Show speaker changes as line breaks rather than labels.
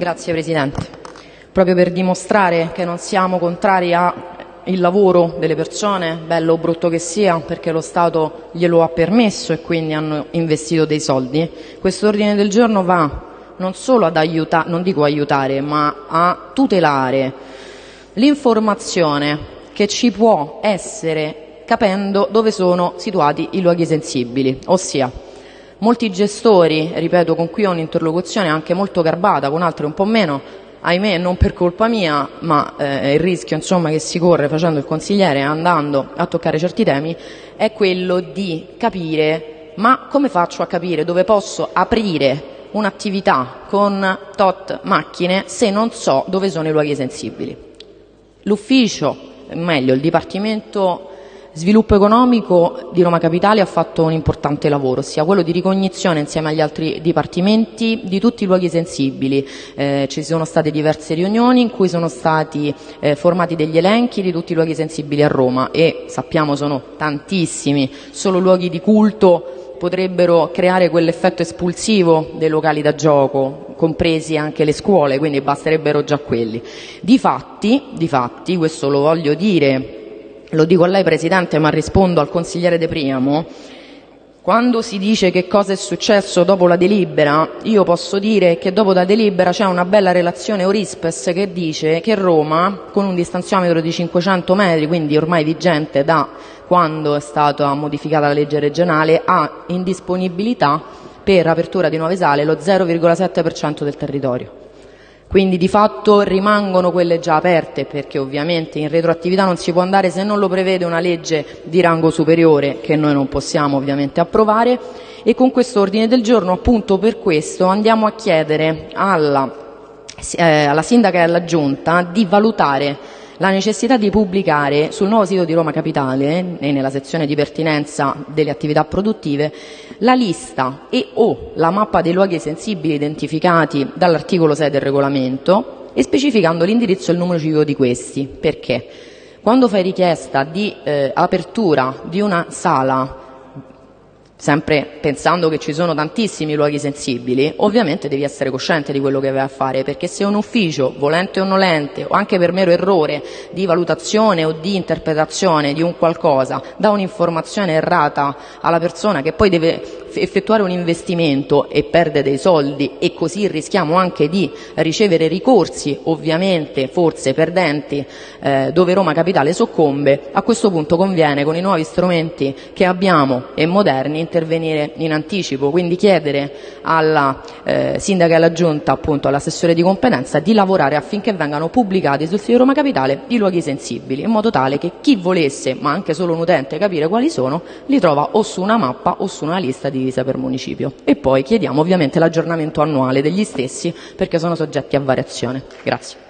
Grazie Presidente. Proprio per dimostrare che non siamo contrari al lavoro delle persone, bello o brutto che sia, perché lo Stato glielo ha permesso e quindi hanno investito dei soldi, questo ordine del giorno va non solo ad aiutare, non dico aiutare, ma a tutelare l'informazione che ci può essere capendo dove sono situati i luoghi sensibili, ossia molti gestori, ripeto, con cui ho un'interlocuzione anche molto garbata, con altri un po' meno, ahimè non per colpa mia, ma eh, il rischio insomma, che si corre facendo il consigliere e andando a toccare certi temi è quello di capire ma come faccio a capire dove posso aprire un'attività con tot macchine se non so dove sono i luoghi sensibili. L'ufficio, meglio il Dipartimento Sviluppo Economico di Roma Capitale ha fatto un importante lavoro, ossia quello di ricognizione insieme agli altri dipartimenti di tutti i luoghi sensibili. Eh, ci sono state diverse riunioni in cui sono stati eh, formati degli elenchi di tutti i luoghi sensibili a Roma e sappiamo sono tantissimi, solo luoghi di culto potrebbero creare quell'effetto espulsivo dei locali da gioco, compresi anche le scuole, quindi basterebbero già quelli. Difatti, difatti questo lo voglio dire, lo dico a lei Presidente, ma rispondo al consigliere De Priamo, quando si dice che cosa è successo dopo la delibera, io posso dire che dopo la delibera c'è una bella relazione Orispes che dice che Roma, con un distanziametro di 500 metri, quindi ormai vigente da quando è stata modificata la legge regionale, ha in disponibilità per apertura di nuove sale lo 0,7% del territorio. Quindi di fatto rimangono quelle già aperte perché ovviamente in retroattività non si può andare se non lo prevede una legge di rango superiore che noi non possiamo ovviamente approvare. E con questo ordine del giorno appunto per questo andiamo a chiedere alla, eh, alla sindaca e alla giunta di valutare la necessità di pubblicare sul nuovo sito di Roma Capitale e nella sezione di pertinenza delle attività produttive la lista e o la mappa dei luoghi sensibili identificati dall'articolo 6 del regolamento e specificando l'indirizzo e il numero civico di questi. Perché? Quando fai richiesta di eh, apertura di una sala sempre pensando che ci sono tantissimi luoghi sensibili, ovviamente devi essere cosciente di quello che vai a fare, perché se un ufficio, volente o nolente, o anche per mero errore di valutazione o di interpretazione di un qualcosa, dà un'informazione errata alla persona che poi deve effettuare un investimento e perde dei soldi e così rischiamo anche di ricevere ricorsi, ovviamente forse perdenti, eh, dove Roma Capitale soccombe, a questo punto conviene con i nuovi strumenti che abbiamo e moderni intervenire in anticipo, quindi chiedere alla eh, sindaca e alla giunta, appunto all'assessore di competenza, di lavorare affinché vengano pubblicati sul sito di Roma Capitale i luoghi sensibili, in modo tale che chi volesse, ma anche solo un utente, capire quali sono, li trova o su una mappa o su una lista divisa per municipio. E poi chiediamo ovviamente l'aggiornamento annuale degli stessi perché sono soggetti a variazione. Grazie.